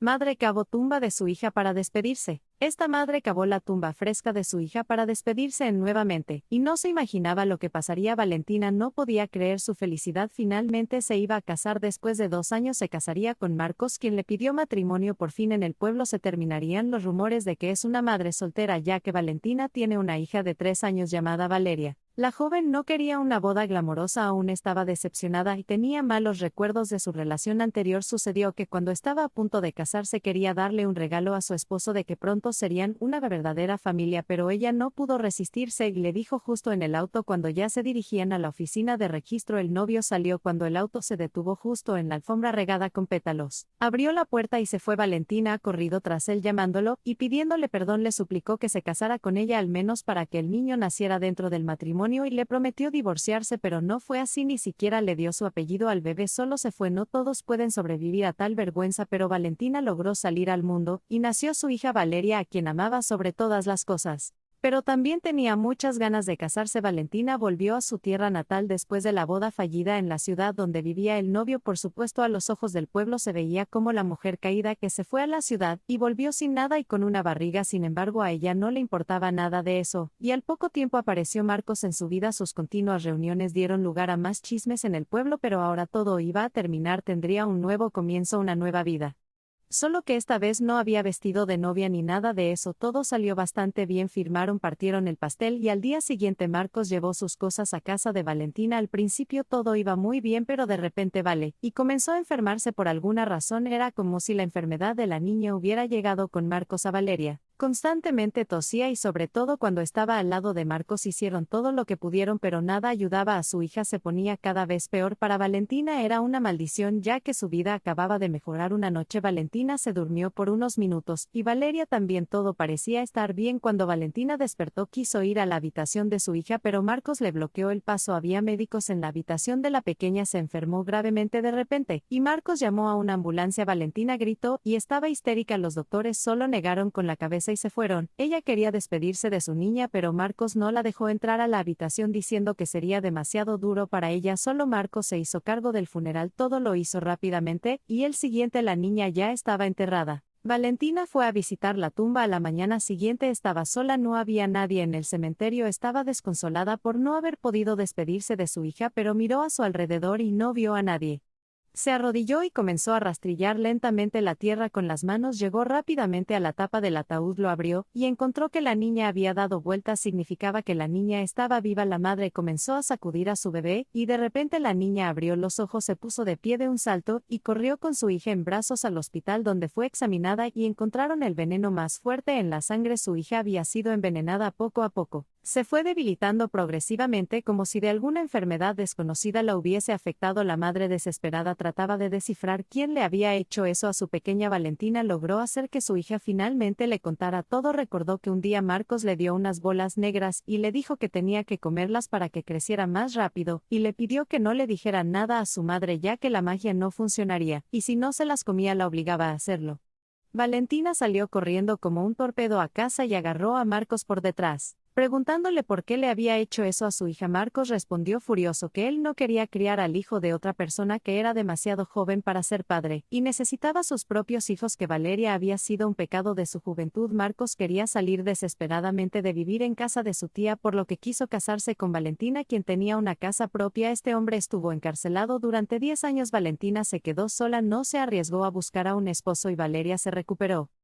Madre cavó tumba de su hija para despedirse. Esta madre cavó la tumba fresca de su hija para despedirse nuevamente, y no se imaginaba lo que pasaría. Valentina no podía creer su felicidad. Finalmente se iba a casar después de dos años. Se casaría con Marcos, quien le pidió matrimonio. Por fin en el pueblo se terminarían los rumores de que es una madre soltera, ya que Valentina tiene una hija de tres años llamada Valeria. La joven no quería una boda glamorosa, aún estaba decepcionada y tenía malos recuerdos de su relación anterior. Sucedió que cuando estaba a punto de casarse quería darle un regalo a su esposo de que pronto serían una verdadera familia, pero ella no pudo resistirse y le dijo justo en el auto cuando ya se dirigían a la oficina de registro. El novio salió cuando el auto se detuvo justo en la alfombra regada con pétalos. Abrió la puerta y se fue Valentina corrido tras él llamándolo y pidiéndole perdón le suplicó que se casara con ella al menos para que el niño naciera dentro del y le prometió divorciarse, pero no fue así, ni siquiera le dio su apellido al bebé, solo se fue. No todos pueden sobrevivir a tal vergüenza, pero Valentina logró salir al mundo, y nació su hija Valeria, a quien amaba sobre todas las cosas. Pero también tenía muchas ganas de casarse. Valentina volvió a su tierra natal después de la boda fallida en la ciudad donde vivía el novio. Por supuesto, a los ojos del pueblo se veía como la mujer caída que se fue a la ciudad y volvió sin nada y con una barriga. Sin embargo, a ella no le importaba nada de eso, y al poco tiempo apareció Marcos en su vida. Sus continuas reuniones dieron lugar a más chismes en el pueblo, pero ahora todo iba a terminar. Tendría un nuevo comienzo, una nueva vida. Solo que esta vez no había vestido de novia ni nada de eso, todo salió bastante bien, firmaron, partieron el pastel y al día siguiente Marcos llevó sus cosas a casa de Valentina. Al principio todo iba muy bien, pero de repente vale, y comenzó a enfermarse por alguna razón, era como si la enfermedad de la niña hubiera llegado con Marcos a Valeria. Constantemente tosía y sobre todo cuando estaba al lado de Marcos hicieron todo lo que pudieron pero nada ayudaba a su hija se ponía cada vez peor. Para Valentina era una maldición ya que su vida acababa de mejorar. Una noche Valentina se durmió por unos minutos y Valeria también. Todo parecía estar bien cuando Valentina despertó quiso ir a la habitación de su hija pero Marcos le bloqueó el paso. Había médicos en la habitación de la pequeña se enfermó gravemente de repente y Marcos llamó a una ambulancia. Valentina gritó y estaba histérica. Los doctores solo negaron con la cabeza y se fueron. Ella quería despedirse de su niña, pero Marcos no la dejó entrar a la habitación diciendo que sería demasiado duro para ella. Solo Marcos se hizo cargo del funeral, todo lo hizo rápidamente, y el siguiente la niña ya estaba enterrada. Valentina fue a visitar la tumba a la mañana siguiente estaba sola, no había nadie en el cementerio, estaba desconsolada por no haber podido despedirse de su hija, pero miró a su alrededor y no vio a nadie. Se arrodilló y comenzó a rastrillar lentamente la tierra con las manos, llegó rápidamente a la tapa del ataúd, lo abrió, y encontró que la niña había dado vueltas, significaba que la niña estaba viva. La madre comenzó a sacudir a su bebé, y de repente la niña abrió los ojos, se puso de pie de un salto, y corrió con su hija en brazos al hospital donde fue examinada y encontraron el veneno más fuerte en la sangre. Su hija había sido envenenada poco a poco se fue debilitando progresivamente como si de alguna enfermedad desconocida la hubiese afectado. La madre desesperada trataba de descifrar quién le había hecho eso a su pequeña Valentina. Logró hacer que su hija finalmente le contara todo. Recordó que un día Marcos le dio unas bolas negras y le dijo que tenía que comerlas para que creciera más rápido, y le pidió que no le dijera nada a su madre ya que la magia no funcionaría, y si no se las comía la obligaba a hacerlo. Valentina salió corriendo como un torpedo a casa y agarró a Marcos por detrás. Preguntándole por qué le había hecho eso a su hija, Marcos respondió furioso que él no quería criar al hijo de otra persona que era demasiado joven para ser padre, y necesitaba sus propios hijos que Valeria había sido un pecado de su juventud. Marcos quería salir desesperadamente de vivir en casa de su tía, por lo que quiso casarse con Valentina, quien tenía una casa propia. Este hombre estuvo encarcelado durante 10 años. Valentina se quedó sola, no se arriesgó a buscar a un esposo y Valeria se recuperó.